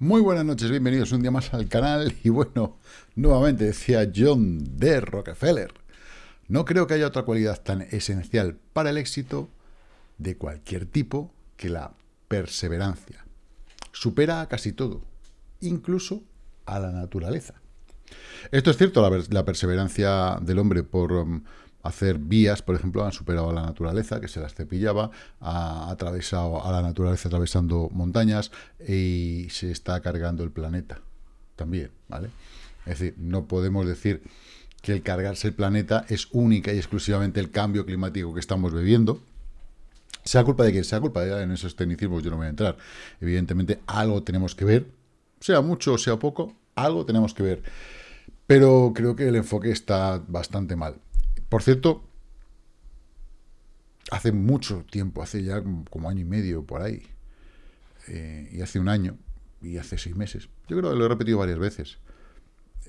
Muy buenas noches, bienvenidos un día más al canal y bueno, nuevamente decía John D. Rockefeller, no creo que haya otra cualidad tan esencial para el éxito de cualquier tipo que la perseverancia. Supera a casi todo, incluso a la naturaleza. Esto es cierto, la, la perseverancia del hombre por um, hacer vías, por ejemplo, han superado a la naturaleza, que se las cepillaba, ha atravesado a la naturaleza atravesando montañas y se está cargando el planeta también, ¿vale? Es decir, no podemos decir que el cargarse el planeta es única y exclusivamente el cambio climático que estamos viviendo, sea culpa de quien sea culpa, de en esos tecnicismos yo no voy a entrar. Evidentemente, algo tenemos que ver, sea mucho o sea poco, algo tenemos que ver. Pero creo que el enfoque está bastante mal. Por cierto, hace mucho tiempo, hace ya como año y medio por ahí, eh, y hace un año, y hace seis meses, yo creo que lo he repetido varias veces,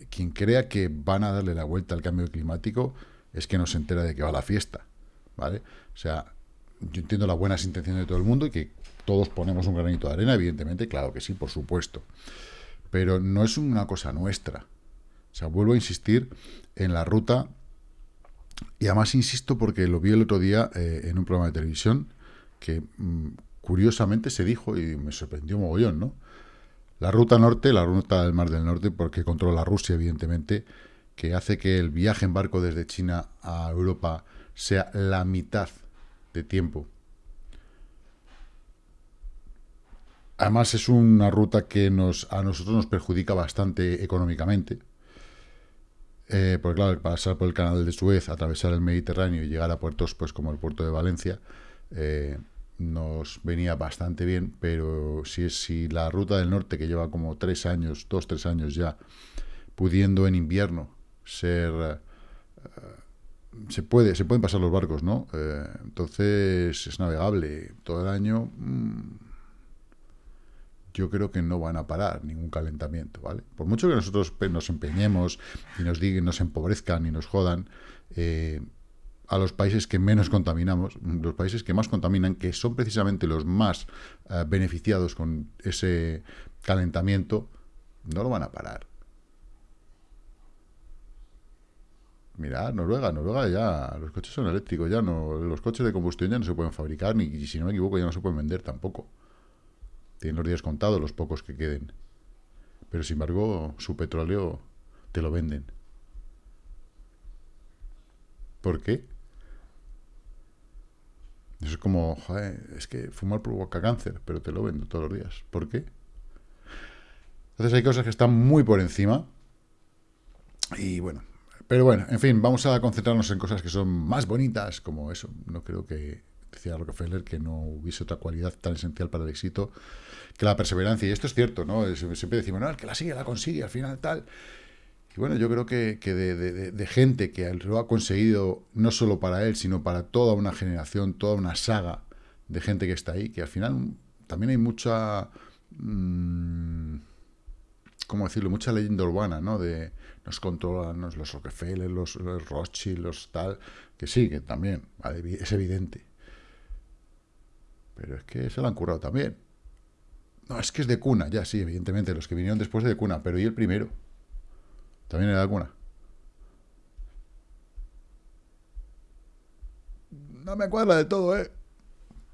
quien crea que van a darle la vuelta al cambio climático es que no se entera de que va la fiesta, ¿vale? O sea, yo entiendo las buenas intenciones de todo el mundo y que todos ponemos un granito de arena, evidentemente, claro que sí, por supuesto, pero no es una cosa nuestra. O sea, vuelvo a insistir en la ruta y además insisto porque lo vi el otro día eh, en un programa de televisión que mm, curiosamente se dijo y me sorprendió mogollón, ¿no? La ruta norte, la ruta del Mar del Norte, porque controla Rusia, evidentemente, que hace que el viaje en barco desde China a Europa sea la mitad de tiempo. Además es una ruta que nos, a nosotros nos perjudica bastante económicamente, eh, porque claro, pasar por el canal de Suez, atravesar el Mediterráneo y llegar a puertos pues como el puerto de Valencia, eh, nos venía bastante bien, pero si, si la ruta del norte, que lleva como tres años, dos, tres años ya, pudiendo en invierno ser... Eh, se, puede, se pueden pasar los barcos, ¿no? entonces es navegable todo el año. Mm, yo creo que no van a parar ningún calentamiento, ¿vale? Por mucho que nosotros nos empeñemos y nos digan, nos empobrezcan y nos jodan, eh, a los países que menos contaminamos, los países que más contaminan, que son precisamente los más eh, beneficiados con ese calentamiento, no lo van a parar. Mira, Noruega, Noruega ya, los coches son eléctricos, ya no, los coches de combustión ya no se pueden fabricar, ni si no me equivoco ya no se pueden vender tampoco. Tienen los días contados, los pocos que queden. Pero sin embargo, su petróleo te lo venden. ¿Por qué? Eso es como, joder, es que fumar provoca cáncer, pero te lo vendo todos los días. ¿Por qué? Entonces hay cosas que están muy por encima. Y bueno, pero bueno, en fin, vamos a concentrarnos en cosas que son más bonitas, como eso. No creo que decía Rockefeller, que no hubiese otra cualidad tan esencial para el éxito que la perseverancia. Y esto es cierto, ¿no? Siempre decimos, no, el que la sigue, la consigue, al final tal. Y bueno, yo creo que, de, gente que lo ha conseguido no solo para él, sino para toda una generación, toda una saga de gente que está ahí, que al final también hay mucha... Mmm, ¿Cómo decirlo? Mucha leyenda urbana, ¿no? De nos controlan los Rockefeller, los, los Rothschild, los tal... Que sí, que también, es evidente. Pero es que se lo han currado también. No, es que es de cuna, ya sí, evidentemente, los que vinieron después de cuna, pero ¿y el primero? También era de cuna. No me cuadra de todo, ¿eh?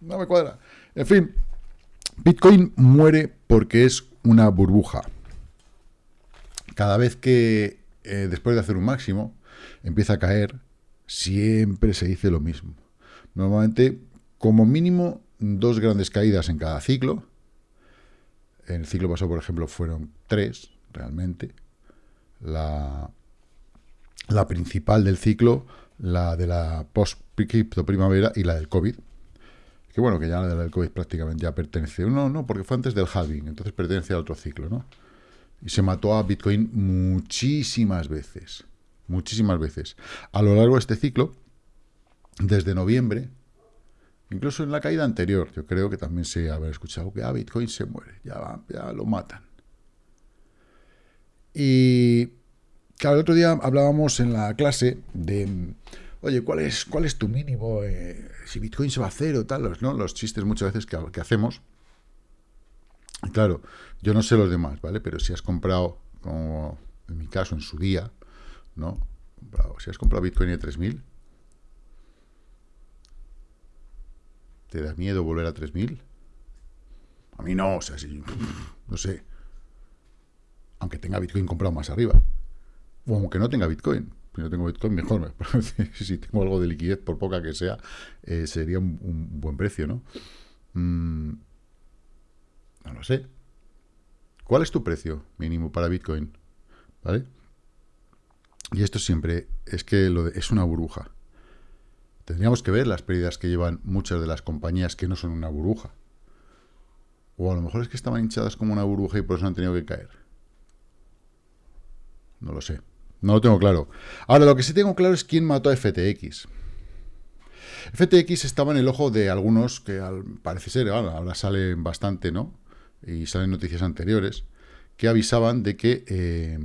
No me cuadra. En fin, Bitcoin muere porque es una burbuja. Cada vez que, eh, después de hacer un máximo, empieza a caer, siempre se dice lo mismo. Normalmente, como mínimo, dos grandes caídas en cada ciclo. En el ciclo pasado, por ejemplo, fueron tres, realmente. La, la principal del ciclo, la de la post-cripto primavera y la del COVID. Que bueno, que ya la del COVID prácticamente ya pertenece. No, no, porque fue antes del halving, entonces pertenece a otro ciclo, ¿no? Y se mató a Bitcoin muchísimas veces. Muchísimas veces. A lo largo de este ciclo, desde noviembre, Incluso en la caída anterior, yo creo que también se haber escuchado que ah, Bitcoin se muere, ya, ya lo matan. Y claro, el otro día hablábamos en la clase de, oye, ¿cuál es, cuál es tu mínimo? Eh, si Bitcoin se va a hacer o tal, los, ¿no? los chistes muchas veces que, hacemos. Claro, yo no sé los demás, ¿vale? Pero si has comprado, como en mi caso, en su día, ¿no? Si has comprado Bitcoin de 3.000, ¿te da miedo volver a 3.000? A mí no, o sea, si, no sé. Aunque tenga Bitcoin comprado más arriba. O aunque no tenga Bitcoin. Si no tengo Bitcoin, mejor. si tengo algo de liquidez, por poca que sea, eh, sería un, buen precio, ¿no? Mm, no lo sé. ¿Cuál es tu precio mínimo para Bitcoin? ¿Vale? Y esto siempre es que lo es una burbuja. Tendríamos que ver las pérdidas que llevan muchas de las compañías que no son una burbuja. O a lo mejor es que estaban hinchadas como una burbuja y por eso han tenido que caer. No lo sé. No lo tengo claro. Ahora, lo que sí tengo claro es quién mató a FTX. FTX estaba en el ojo de algunos que parece ser, ahora salen bastante, ¿no? Y salen noticias anteriores, que avisaban de que eh,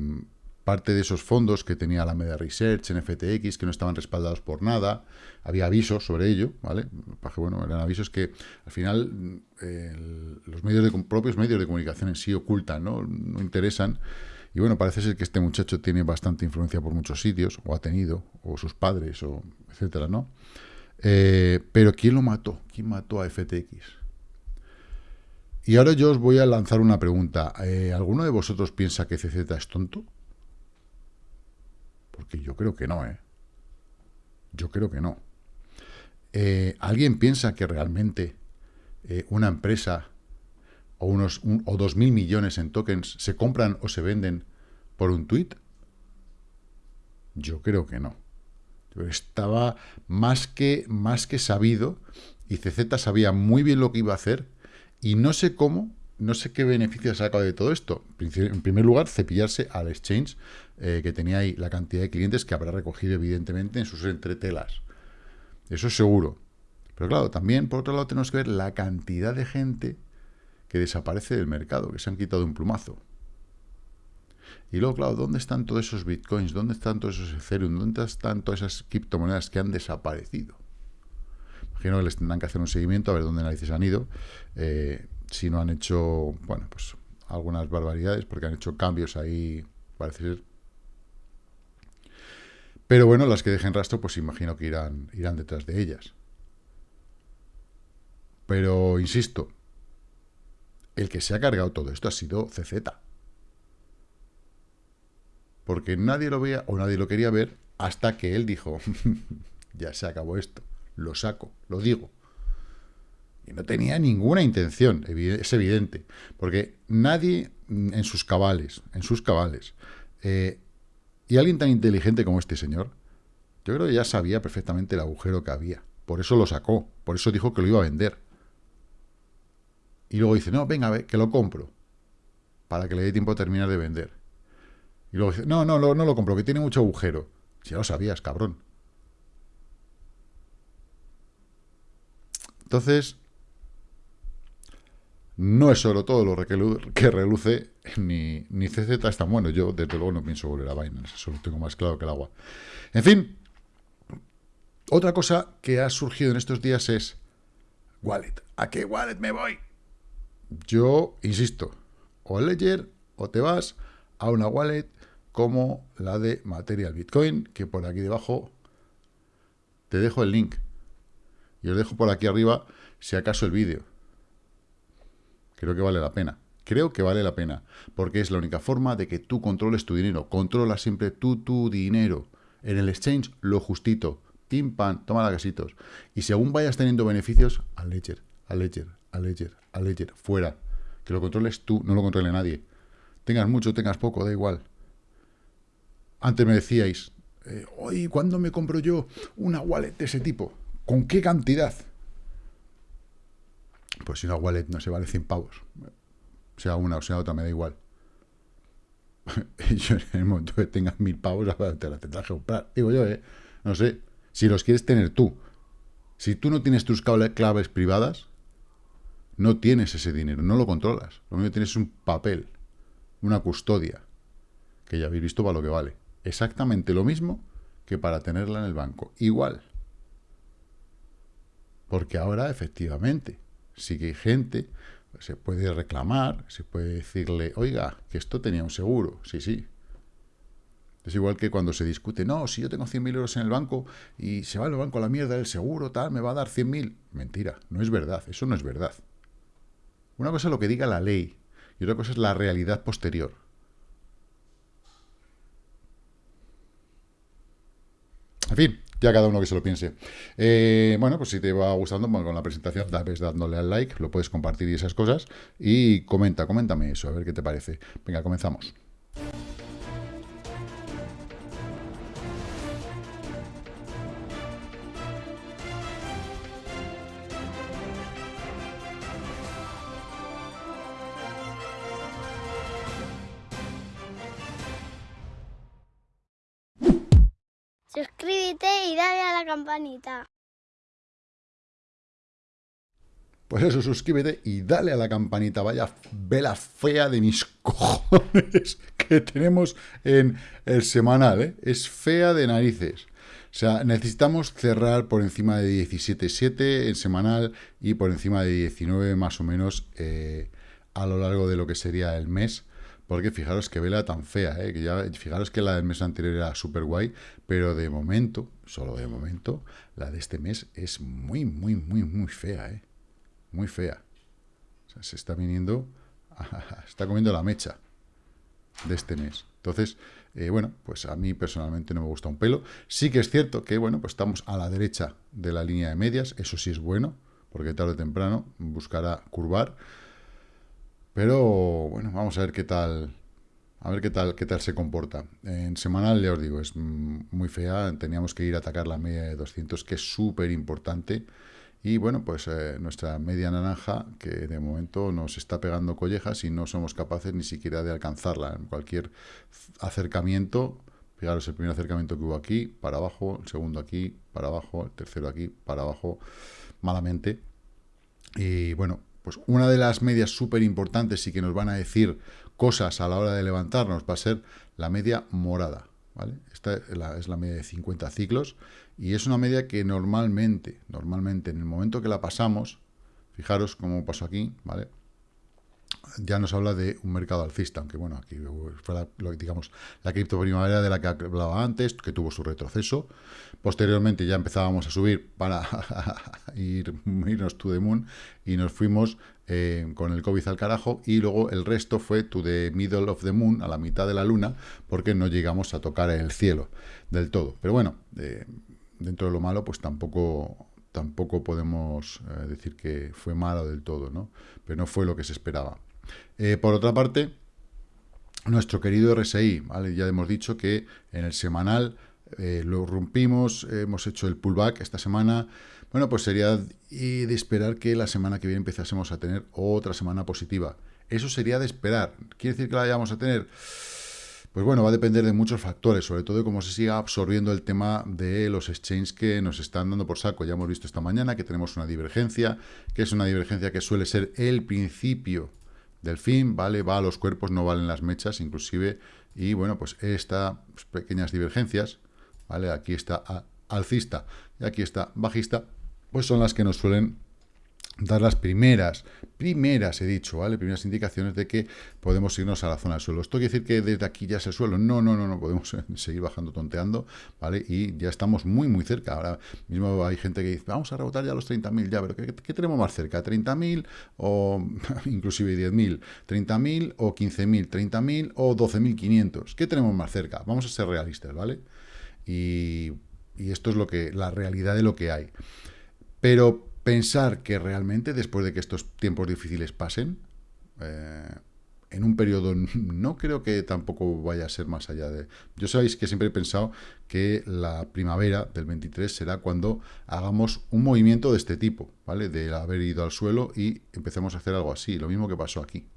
parte de esos fondos que tenía la Media Research en FTX, que no estaban respaldados por nada, había avisos sobre ello, ¿vale? bueno, eran avisos que al final los medios de, propios medios de comunicación en sí ocultan, ¿no? No interesan. Y bueno, parece ser que este muchacho tiene bastante influencia por muchos sitios, o ha tenido, o sus padres, o etcétera, ¿no? Eh, pero ¿quién lo mató? ¿Quién mató a FTX? Y ahora yo os voy a lanzar una pregunta. Eh, ¿Alguno de vosotros piensa que CZ es tonto? Porque yo creo que no, ¿eh? Yo creo que no. Eh, ¿Alguien piensa que realmente eh, una empresa o unos o dos mil millones en tokens se compran o se venden por un tweet? Yo creo que no. Estaba más que, más que sabido y CZ sabía muy bien lo que iba a hacer y no sé cómo, no sé qué beneficio ha de todo esto. En primer lugar, cepillarse al exchange eh, que tenía ahí la cantidad de clientes que habrá recogido evidentemente en sus entretelas. Eso es seguro. Pero claro, también por otro lado tenemos que ver la cantidad de gente que desaparece del mercado, que se han quitado un plumazo. Y luego, claro, ¿dónde están todos esos bitcoins? ¿Dónde están todos esos Ethereum? ¿Dónde están todas esas criptomonedas que han desaparecido? Imagino que les tendrán que hacer un seguimiento a ver dónde narices han ido. Eh, si no han hecho, bueno, pues algunas barbaridades, porque han hecho cambios ahí, parece ser pero bueno, las que dejen rastro, pues imagino que irán, irán detrás de ellas. Pero, insisto, el que se ha cargado todo esto ha sido CZ. Porque nadie lo veía o nadie lo quería ver hasta que él dijo, ya se acabó esto, lo saco, lo digo. Y no tenía ninguna intención, es evidente, porque nadie en sus cabales, en sus cabales, eh, y alguien tan inteligente como este señor, yo creo que ya sabía perfectamente el agujero que había. Por eso lo sacó, por eso dijo que lo iba a vender. Y luego dice, no, venga, que lo compro, para que le dé tiempo a terminar de vender. Y luego dice, no, no, no, no lo compro, que tiene mucho agujero. Si ya lo sabías, cabrón. Entonces, no es solo todo lo que reluce, ni, ni CZ es tan bueno. Yo, desde luego, no pienso volver a Binance. Eso lo tengo más claro que el agua. En fin, otra cosa que ha surgido en estos días es wallet. ¿A qué wallet me voy? Yo insisto, o Ledger o te vas a una wallet como la de Material Bitcoin, que por aquí debajo te dejo el link. Y os dejo por aquí arriba, si acaso, el vídeo. Creo que vale la pena. Creo que vale la pena, porque es la única forma de que tú controles tu dinero. Controla siempre tú tu dinero. En el exchange, lo justito. Pim, pam, toma la casitos. Y según vayas teniendo beneficios, al ledger, al ledger, al ledger, al ledger, fuera. Que lo controles tú, no lo controle nadie. Tengas mucho, tengas poco, da igual. Antes me decíais, eh, oye, ¿cuándo me compro yo una wallet de ese tipo? ¿Con qué cantidad? Pues si una wallet no se vale 100 pavos, sea una o sea otra, me da igual. yo en el momento que tengas mil pavos, te la tendrás que comprar. Digo yo, ¿eh? No sé. Si los quieres tener tú. Si tú no tienes tus claves privadas, no tienes ese dinero, no lo controlas. Lo único que tienes es un papel, una custodia, que ya habéis visto para lo que vale. Exactamente lo mismo que para tenerla en el banco. Igual. Porque ahora, efectivamente, sí que hay gente se puede reclamar, se puede decirle, oiga, que esto tenía un seguro. Sí, sí. Es igual que cuando se discute, no, si yo tengo 100.000 euros en el banco y se va el banco a la mierda, el seguro, tal, me va a dar 100.000. Mentira, no es verdad, eso no es verdad. Una cosa es lo que diga la ley y otra cosa es la realidad posterior. En fin, ya cada uno que se lo piense. Eh, bueno, pues si te va gustando con la presentación, vez dándole al like, lo puedes compartir y esas cosas. Y comenta, coméntame eso, a ver qué te parece. Venga, comenzamos. Campanita. Pues eso, suscríbete y dale a la campanita. Vaya vela fea de mis cojones que tenemos en el semanal. ¿eh? Es fea de narices. O sea, necesitamos cerrar por encima de 17.7 en semanal y por encima de 19 más o menos eh, a lo largo de lo que sería el mes porque fijaros qué vela tan fea, ¿eh? que ya, fijaros que la del mes anterior era súper guay, pero de momento, solo de momento, la de este mes es muy, muy, muy, muy fea, ¿eh? Muy fea. Se está viniendo, está comiendo la mecha de este mes. Entonces, eh, bueno, pues a mí personalmente no me gusta un pelo. Sí que es cierto que, bueno, pues estamos a la derecha de la línea de medias, eso sí es bueno, porque tarde o temprano buscará curvar. Pero bueno, vamos a ver qué tal. A ver qué tal, qué tal se comporta. En semanal, ya os digo, es muy fea. Teníamos que ir a atacar la media de 200, que es súper importante. Y bueno, pues eh, nuestra media naranja, que de momento nos está pegando collejas y no somos capaces ni siquiera de alcanzarla. En cualquier acercamiento, fijaros el primer acercamiento que hubo aquí, para abajo, el segundo aquí, para abajo, el tercero aquí, para abajo, malamente. Y bueno, pues una de las medias súper importantes y que nos van a decir cosas a la hora de levantarnos va a ser la media morada. ¿vale? Esta es la, es la media de 50 ciclos y es una media que normalmente, normalmente en el momento que la pasamos, fijaros cómo pasó aquí, ¿vale? Ya nos habla de un mercado alcista, aunque bueno, aquí fue la, digamos, la cripto primavera de la que hablaba antes, que tuvo su retroceso. Posteriormente ya empezábamos a subir para ir, irnos to the moon y nos fuimos eh, con el COVID al carajo y luego el resto fue to the middle of the moon, a la mitad de la luna, porque no llegamos a tocar el cielo del todo. Pero bueno, eh, dentro de lo malo, pues tampoco tampoco podemos eh, decir que fue malo del todo, ¿no? Pero no fue lo que se esperaba. Eh, por otra parte, nuestro querido RSI, ¿vale? ya hemos dicho que en el semanal eh, lo rompimos, hemos hecho el pullback esta semana, bueno, pues sería de esperar que la semana que viene empezásemos a tener otra semana positiva. Eso sería de esperar. ¿Quiere decir que la vayamos a tener? Pues bueno, va a depender de muchos factores, sobre todo de cómo se siga absorbiendo el tema de los exchanges que nos están dando por saco. Ya hemos visto esta mañana que tenemos una divergencia, que es una divergencia que suele ser el principio del fin, ¿vale? Va a los cuerpos, no valen las mechas, inclusive, y bueno, pues estas pequeñas divergencias, ¿vale? Aquí está alcista y aquí está bajista, pues son las que nos suelen dar las primeras, primeras, he dicho, ¿vale? Primeras indicaciones de que podemos irnos a la zona del suelo. ¿Esto quiere decir que desde aquí ya es el suelo? No, no, no, no, podemos seguir bajando tonteando, ¿vale? Y ya estamos muy, muy cerca. Ahora mismo hay gente que dice, vamos a rebotar ya los 30.000, ya, pero ¿qué, tenemos más cerca? ¿30.000 o inclusive 10.000? ¿30.000 o 15.000? ¿30.000 o 12.500? ¿Qué tenemos más cerca? Vamos a ser realistas, ¿vale? Y, y esto es lo que, la realidad de lo que hay. Pero pensar que realmente después de que estos tiempos difíciles pasen, eh, en un periodo no creo que tampoco vaya a ser más allá de... Yo sabéis que siempre he pensado que la primavera del 23 será cuando hagamos un movimiento de este tipo, ¿vale? De haber ido al suelo y empecemos a hacer algo así, lo mismo que pasó aquí,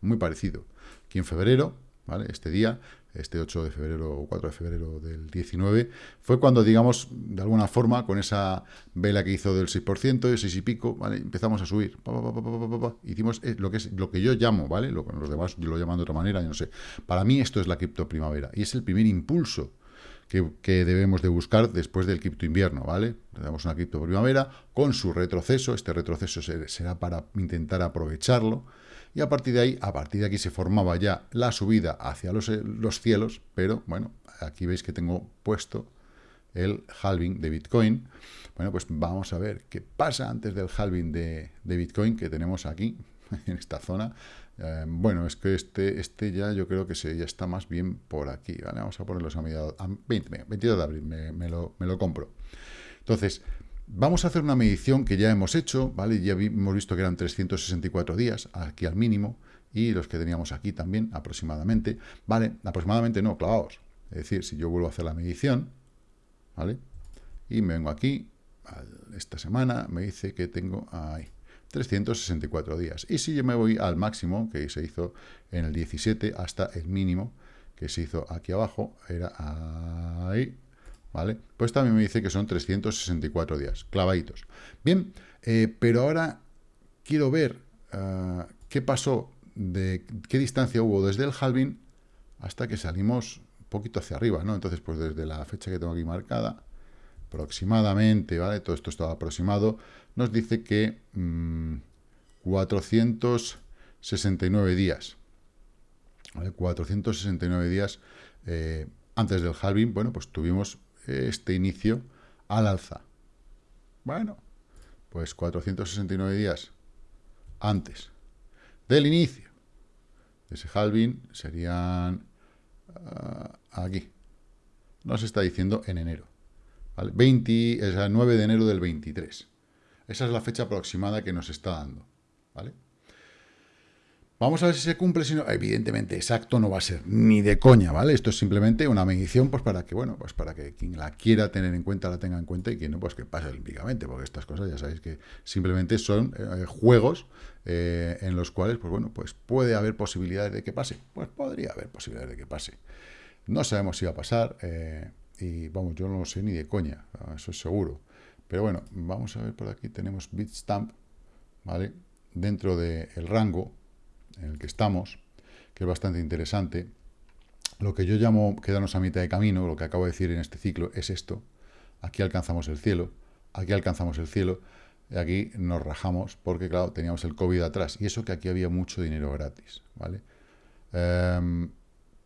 muy parecido. Aquí en febrero, ¿vale? Este día este 8 de febrero o 4 de febrero del 19, fue cuando, digamos, de alguna forma, con esa vela que hizo del 6%, de 6 y pico, ¿vale? empezamos a subir. Hicimos eh, lo que, es, lo que yo llamo, ¿vale? Lo, los demás lo llaman de otra manera, yo no sé. Para mí esto es la cripto primavera y es el primer impulso que, debemos de buscar después del cripto invierno, ¿vale? Le una cripto primavera con su retroceso, este retroceso será para intentar aprovecharlo, y a partir de ahí, a partir de aquí se formaba ya la subida hacia los, los cielos, pero bueno, aquí veis que tengo puesto el halving de Bitcoin. Bueno, pues vamos a ver qué pasa antes del halving de, de Bitcoin que tenemos aquí, en esta zona. Eh, bueno, es que este, este ya yo creo que se, ya está más bien por aquí, ¿vale? Vamos a ponerlos a mediados, a 20, 22 de abril, me, lo, me, lo, compro. Entonces, vamos a hacer una medición que ya hemos hecho, ¿vale? Ya hemos visto que eran 364 días, aquí al mínimo, y los que teníamos aquí también, aproximadamente, ¿vale? Aproximadamente no, clavados. Es decir, si yo vuelvo a hacer la medición, ¿vale? Y me vengo aquí, esta semana, me dice que tengo ahí, 364 días. Y si yo me voy al máximo, que se hizo en el 17, hasta el mínimo, que se hizo aquí abajo, era ahí, ¿vale? Pues también me dice que son 364 días, clavaditos. Bien, eh, pero ahora quiero ver ah, qué pasó, de qué distancia hubo desde el halving hasta que salimos un poquito hacia arriba, ¿no? Entonces, pues desde la fecha que tengo aquí marcada, aproximadamente, ¿vale? Todo esto está aproximado, nos dice que 469 mm, días. 469 días eh, antes del halving, bueno, pues tuvimos este inicio al alza. Bueno, pues 469 días antes del inicio de ese halving serían ah, aquí. Nos está diciendo en enero. 20, es el 9 de enero del 23. Esa es la fecha aproximada que nos está dando. ¿vale? Vamos a ver si se cumple, si no, evidentemente exacto no va a ser ni de coña, ¿vale? Esto es simplemente una medición, pues para que, bueno, pues para que quien la quiera tener en cuenta, la tenga en cuenta y quien no, pues que pase olímpicamente, porque estas cosas ya sabéis que simplemente son eh, juegos eh, en los cuales, pues bueno, pues puede haber posibilidades de que pase. Pues podría haber posibilidades de que pase. No sabemos si va a pasar, eh, y vamos, yo no lo sé ni de coña, eso es seguro. Pero bueno, vamos a ver por aquí, tenemos Bitstamp, ¿vale? Dentro del rango en el que estamos, que es bastante interesante. Lo que yo llamo quedarnos a mitad de camino, lo que acabo de decir en este ciclo, es esto. Aquí alcanzamos el cielo, aquí alcanzamos el cielo, y aquí nos rajamos porque, claro, teníamos el COVID atrás. Y eso que aquí había mucho dinero gratis, ¿vale? Em,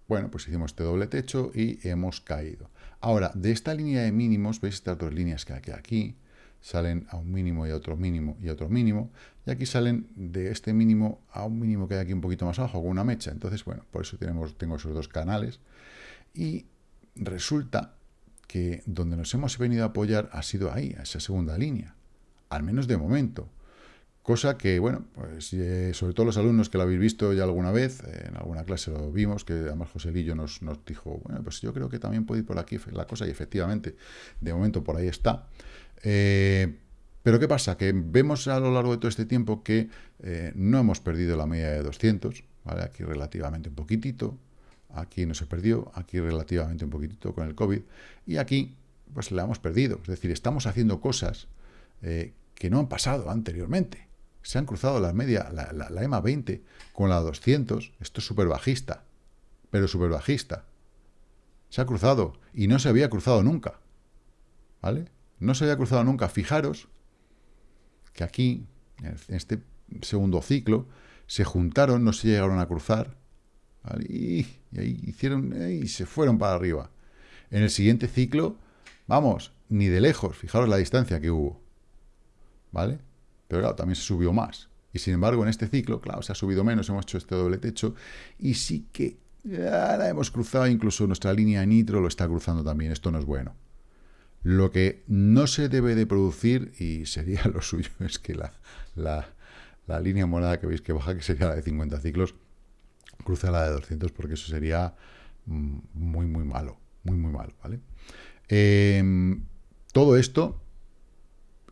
bueno, pues hicimos este doble techo y hemos caído. Ahora, de esta línea de mínimos, veis estas dos líneas que hay aquí, salen a un mínimo y a otro mínimo y a otro mínimo, y aquí salen de este mínimo a un mínimo que hay aquí un poquito más abajo, con una mecha. Entonces, bueno, por eso tenemos, tengo esos dos canales. Y resulta que donde nos hemos venido a apoyar ha sido ahí, a esa segunda línea, al menos de momento. Cosa que, bueno, pues eh, sobre todo los alumnos que lo habéis visto ya alguna vez, en alguna clase lo vimos, que además José Lillo nos, nos dijo, bueno, pues yo creo que también puede ir por aquí la cosa, y efectivamente, de momento por ahí está. Eh, pero ¿qué pasa? Que vemos a lo largo de todo este tiempo que eh, no hemos perdido la media de 200, ¿vale? Aquí relativamente un poquitito, aquí no se perdió, aquí relativamente un poquitito con el COVID, y aquí pues la hemos perdido. Es decir, estamos haciendo cosas que no han pasado anteriormente se han cruzado la media, la, EMA 20 con la 200, esto es súper bajista, pero súper bajista. Se ha cruzado y no se había cruzado nunca, ¿vale? No se había cruzado nunca. Fijaros que aquí, en este segundo ciclo, se juntaron, no se llegaron a cruzar, y, ahí hicieron, y se fueron para arriba. En el siguiente ciclo, vamos, ni de lejos, fijaros la distancia que hubo, ¿vale? Pero claro, también se subió más. Y sin embargo, en este ciclo, claro, se ha subido menos, hemos hecho este doble techo, y sí que ahora hemos cruzado, incluso nuestra línea nitro lo está cruzando también, esto no es bueno. Lo que no se debe de producir, y sería lo suyo, es que la, la, línea morada que veis que baja, que sería la de 50 ciclos, cruza la de 200, porque eso sería mm, muy, muy malo, muy, muy malo, ¿vale? Em, todo esto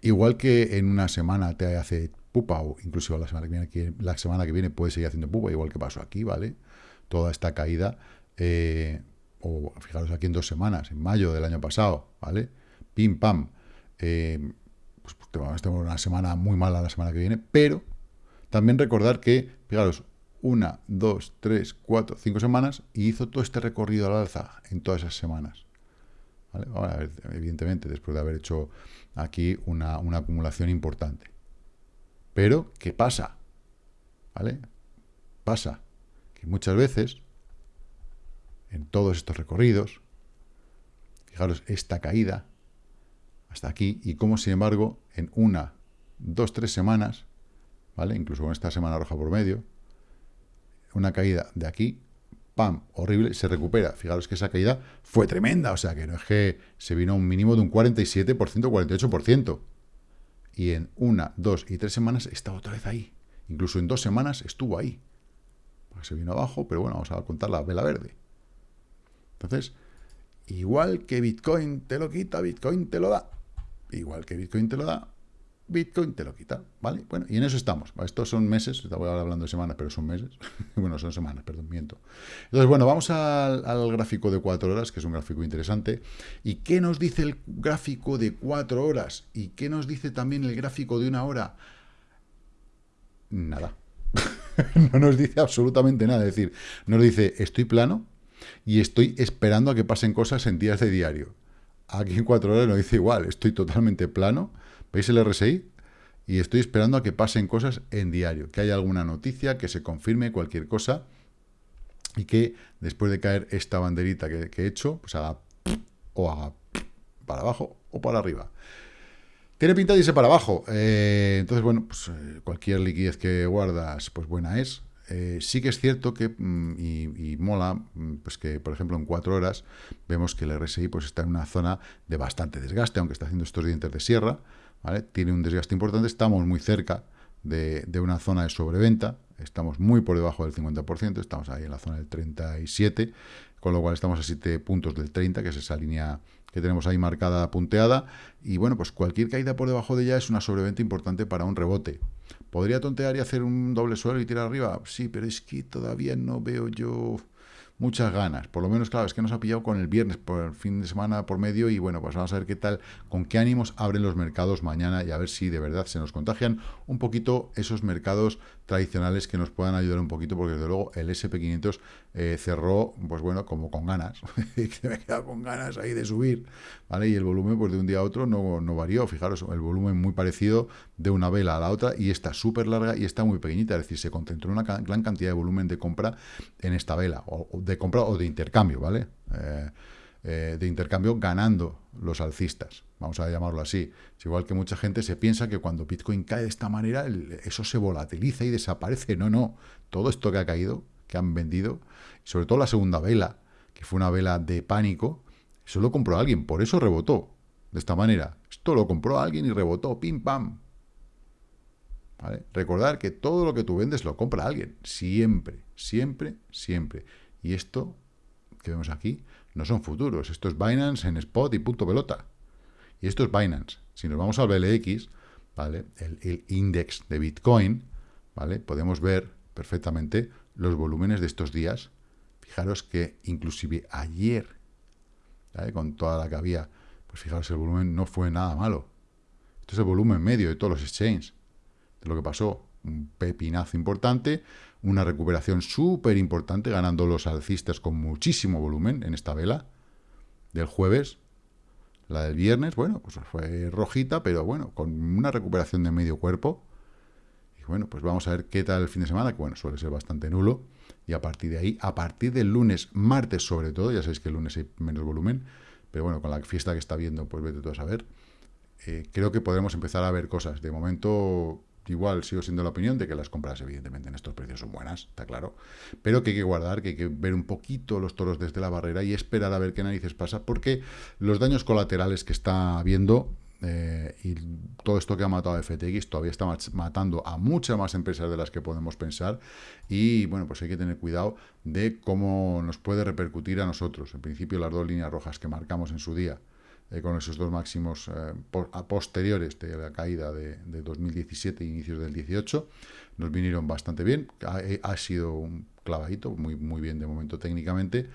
Igual que en una semana te hace pupa, o incluso la semana que viene, la semana que viene puede seguir haciendo pupa, igual que pasó aquí, ¿vale? Toda esta caída, eh, o fijaros aquí en dos semanas, en mayo del año pasado, ¿vale? Pim, pam. Eh, pues, pues tenemos una semana muy mala la semana que viene, pero también recordar que, fijaros, una, dos, tres, cuatro, cinco semanas, y hizo todo este recorrido al alza en todas esas semanas. Evidentemente, después de haber hecho aquí una, una acumulación importante. Pero, ¿qué pasa? ¿Vale? Pasa que muchas veces, en todos estos recorridos, fijaros, esta caída hasta aquí, y como sin embargo, en una, dos, tres semanas, ¿vale? Incluso con esta semana roja por medio, una caída de aquí, ¡pam!, horrible, se recupera. Fijaros que esa caída fue tremenda, o sea que no es que se vino a un mínimo de un 47%, 48%. Y en una, dos y tres semanas está otra vez ahí. Incluso en dos semanas estuvo ahí. Se vino abajo, pero bueno, vamos a contar la vela verde. Entonces, igual que Bitcoin te lo quita, Bitcoin te lo da. Igual que Bitcoin te lo da, Bitcoin te lo quita, ¿vale? Bueno, y en eso estamos. Estos son meses, estaba hablando de semanas, pero son meses. bueno, son semanas, perdón, miento. Entonces, bueno, vamos al, gráfico de cuatro horas, que es un gráfico interesante. ¿Y qué nos dice el gráfico de cuatro horas? ¿Y qué nos dice también el gráfico de una hora? Nada. no nos dice absolutamente nada. Es decir, nos dice, estoy plano y estoy esperando a que pasen cosas en días de diario. Aquí en cuatro horas nos dice igual, estoy totalmente plano ¿Veis el RSI? Y estoy esperando a que pasen cosas en diario, que haya alguna noticia, que se confirme cualquier cosa y que después de caer esta banderita que, he hecho, pues haga o haga para abajo o para arriba. Tiene pinta de irse para abajo. Eh, entonces, bueno, pues eh, cualquier liquidez que guardas, pues buena es. Eh, sí que es cierto que, mm, y, mola, mm, pues que, por ejemplo, en cuatro horas vemos que el RSI pues, está en una zona de bastante desgaste, aunque está haciendo estos dientes de sierra. Tiene un desgaste importante, estamos muy cerca de, una zona de sobreventa, estamos muy por debajo del 50%, estamos ahí en la zona del 37%, con lo cual estamos a 7 puntos del 30, que es esa línea que tenemos ahí marcada, punteada, y bueno, pues cualquier caída por debajo de ella es una sobreventa importante para un rebote. ¿Podría tontear y hacer un doble suelo y tirar arriba? Sí, pero es que todavía no veo yo muchas ganas. Por lo menos, claro, es que nos ha pillado con el viernes, por el fin de semana por medio, y bueno, pues vamos a ver qué tal, con qué ánimos abren los mercados mañana y a ver si de verdad se nos contagian un poquito esos mercados tradicionales que nos puedan ayudar un poquito, porque desde luego el SP500 eh, cerró, pues bueno, como con ganas, que me he quedado con ganas ahí de subir, ¿vale? Y el volumen, pues de un día a otro no, no varió, fijaros, el volumen muy parecido de una vela a la otra, y está súper larga y está muy pequeñita, es decir, se concentró una gran cantidad de volumen de compra en esta vela, o de compra o de intercambio, ¿vale? Eh, eh, de intercambio ganando los alcistas, vamos a llamarlo así. Es igual que mucha gente se piensa que cuando Bitcoin cae de esta manera, eso se volatiliza y desaparece. No, no. Todo esto que ha caído, que han vendido, sobre todo la segunda vela, que fue una vela de pánico, eso lo compró alguien, por eso rebotó de esta manera. Esto lo compró alguien y rebotó, pim, pam. Recordar que todo lo que tú vendes lo compra alguien, siempre, siempre, siempre. Y esto que vemos aquí no son futuros. Esto es Binance en spot y punto pelota. Y esto es Binance. Si nos vamos al BLX, ¿vale? El, el index de Bitcoin, ¿vale? Podemos ver perfectamente los volúmenes de estos días. Fijaros que inclusive ayer, con toda la que había, pues fijaros, el volumen no fue nada malo. Esto es el volumen medio de todos los exchanges, lo que pasó. Un pepinazo importante, una recuperación súper importante, ganando los alcistas con muchísimo volumen en esta vela del jueves. La del viernes, bueno, pues fue rojita, pero bueno, con una recuperación de medio cuerpo. Y bueno, pues vamos a ver qué tal el fin de semana, que bueno, suele ser bastante nulo. Y a partir de ahí, a partir del lunes, martes sobre todo, ya sabéis que el lunes hay menos volumen, pero bueno, con la fiesta que está viendo, pues vete todo a saber. Eh, creo que podremos empezar a ver cosas. De momento, igual sigo siendo la opinión de que las compras, evidentemente, en estos precios son buenas, está claro, pero que hay que guardar, que hay que ver un poquito los toros desde la barrera y esperar a ver qué narices pasa, porque los daños colaterales que está habiendo eh, y todo esto que ha matado a FTX todavía está matando a muchas más empresas de las que podemos pensar y bueno, pues hay que tener cuidado de cómo nos puede repercutir a nosotros. En principio las dos líneas rojas que marcamos en su día, eh, con esos dos máximos eh, posteriores de la caída de, 2017 e inicios del 18, nos vinieron bastante bien. Eh, ha, sido un clavadito, muy, muy bien de momento técnicamente.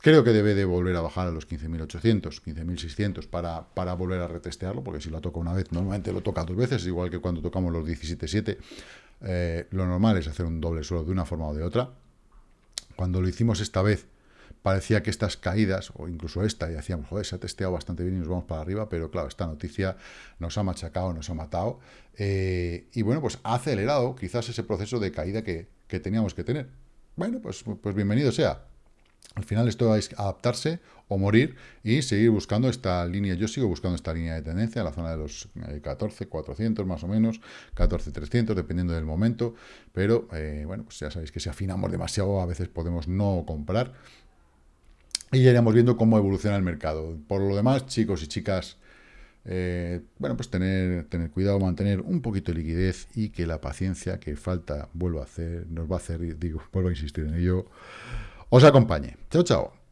Creo que debe de volver a bajar a los 15.800, 15.600 para, para volver a retestearlo, porque si lo toca una vez, normalmente lo toca dos veces, igual que cuando tocamos los 17.7. lo normal es hacer un doble suelo de una forma o de otra. Cuando lo hicimos esta vez, parecía que estas caídas, o incluso esta, y decíamos, joder, se ha testeado bastante bien y nos vamos para arriba, pero claro, esta noticia nos ha machacado, nos ha matado, eh, y bueno, pues ha acelerado quizás ese proceso de caída que, que teníamos que tener. Bueno, pues, pues bienvenido sea. Al final esto es adaptarse o morir y seguir buscando esta línea. Yo sigo buscando esta línea de tendencia en la zona de los 14, eh, 400 más o menos, 14, 300, dependiendo del momento. Pero, eh, bueno, pues ya sabéis que si afinamos demasiado a veces podemos no comprar. Y ya iremos viendo cómo evoluciona el mercado. Por lo demás, chicos y chicas, eh, bueno, pues tener, tener cuidado, mantener un poquito de liquidez y que la paciencia que falta vuelva a hacer, nos va a hacer, digo, vuelvo a insistir en ello, os acompañe. Chao, chao.